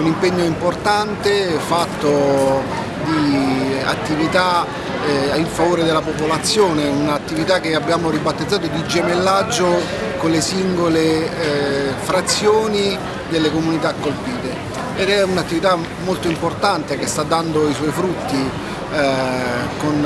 un impegno importante fatto di attività eh, in favore della popolazione, un'attività che abbiamo ribattezzato di gemellaggio con le singole eh, frazioni delle comunità colpite ed è un'attività molto importante che sta dando i suoi frutti eh, con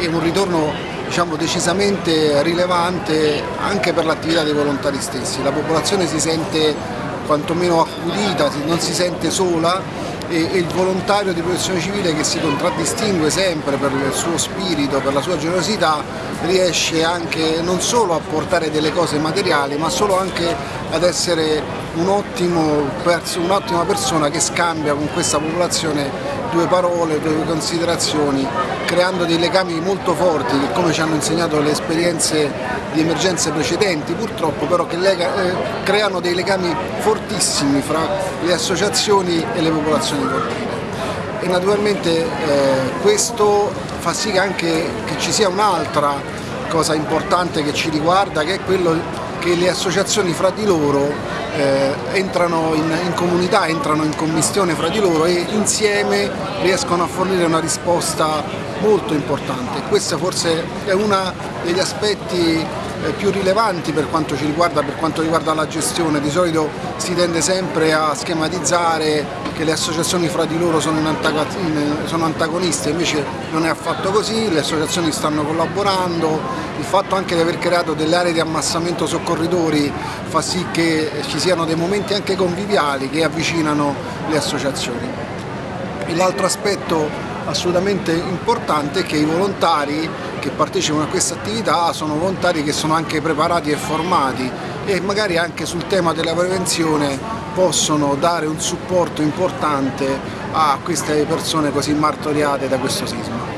eh, un ritorno diciamo, decisamente rilevante anche per l'attività dei volontari stessi. La popolazione si sente quantomeno accudita, non si sente sola e, e il volontario di protezione civile che si contraddistingue sempre per il suo spirito, per la sua generosità, riesce anche non solo a portare delle cose materiali ma solo anche ad essere un'ottima un persona che scambia con questa popolazione due parole, due considerazioni, creando dei legami molto forti che come ci hanno insegnato le esperienze di emergenze precedenti purtroppo, però che lega, eh, creano dei legami fortissimi fra le associazioni e le popolazioni colpite. E naturalmente eh, questo fa sì che anche che ci sia un'altra cosa importante che ci riguarda, che è quello che le associazioni fra di loro eh, entrano in, in, comunità, entrano in commissione fra di loro e insieme riescono a fornire una risposta molto importante. Questo forse è uno degli aspetti eh, più rilevanti per quanto ci riguarda, per quanto riguarda la gestione. Di solito si tende sempre a schematizzare che le associazioni fra di loro sono, sono antagoniste, invece non è affatto così, le associazioni stanno collaborando, il fatto anche di aver creato delle aree di ammassamento soccorritori fa sì che ci siano dei momenti anche conviviali che avvicinano le associazioni. L'altro aspetto assolutamente importante è che i volontari che partecipano a questa attività sono volontari che sono anche preparati e formati e magari anche sul tema della prevenzione possono dare un supporto importante a queste persone così martoriate da questo sisma.